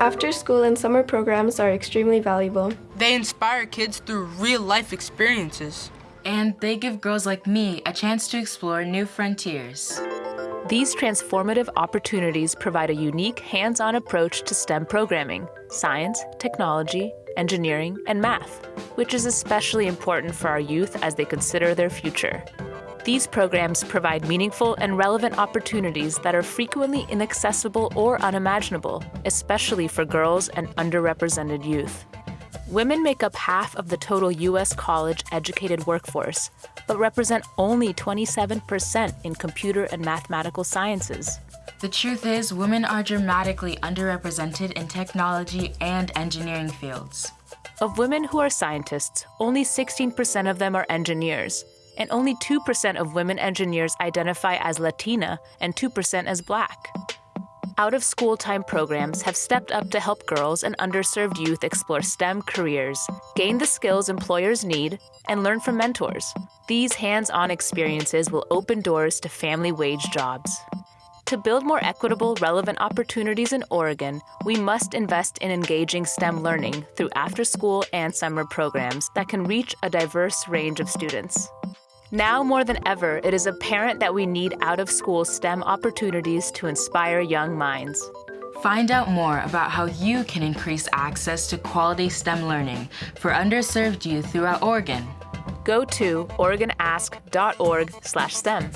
After school and summer programs are extremely valuable. They inspire kids through real life experiences. And they give girls like me a chance to explore new frontiers. These transformative opportunities provide a unique hands-on approach to STEM programming, science, technology, engineering, and math, which is especially important for our youth as they consider their future. These programs provide meaningful and relevant opportunities that are frequently inaccessible or unimaginable, especially for girls and underrepresented youth. Women make up half of the total U.S. college-educated workforce, but represent only 27% in computer and mathematical sciences. The truth is, women are dramatically underrepresented in technology and engineering fields. Of women who are scientists, only 16% of them are engineers, and only 2% of women engineers identify as Latina and 2% as Black. Out of school time programs have stepped up to help girls and underserved youth explore STEM careers, gain the skills employers need, and learn from mentors. These hands on experiences will open doors to family wage jobs. To build more equitable, relevant opportunities in Oregon, we must invest in engaging STEM learning through after school and summer programs that can reach a diverse range of students. Now more than ever, it is apparent that we need out-of-school STEM opportunities to inspire young minds. Find out more about how you can increase access to quality STEM learning for underserved youth throughout Oregon. Go to oregonask.org/stem.